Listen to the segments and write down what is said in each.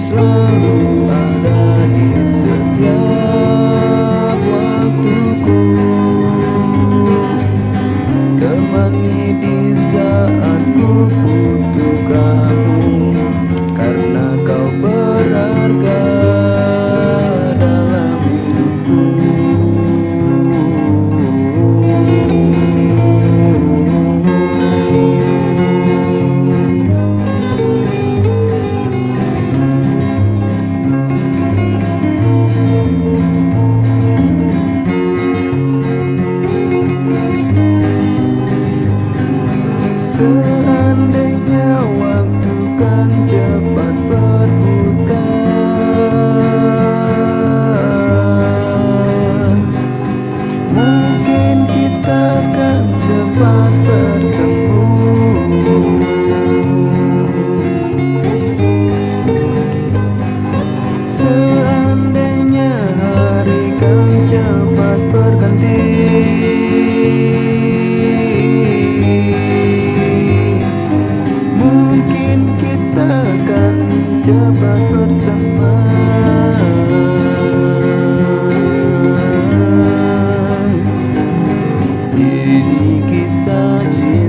selalu ada di setiap waktuku. Temani di saat ku butuh Seandainya waktu kan cepat berputar Mungkin kita akan cepat Ini kisah cinta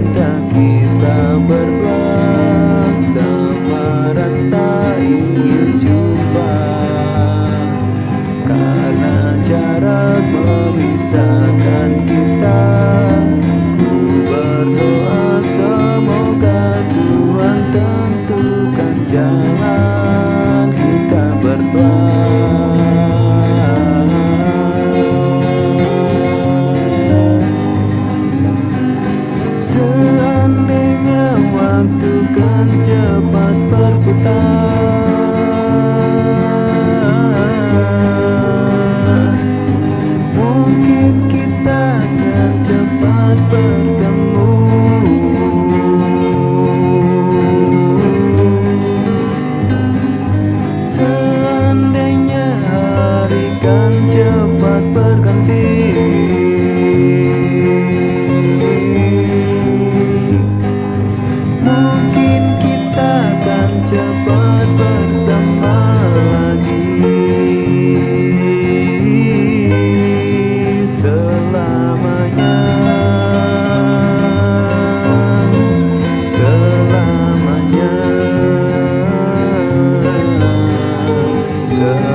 bertemu Seandainya hari kan cepat berlalu. 서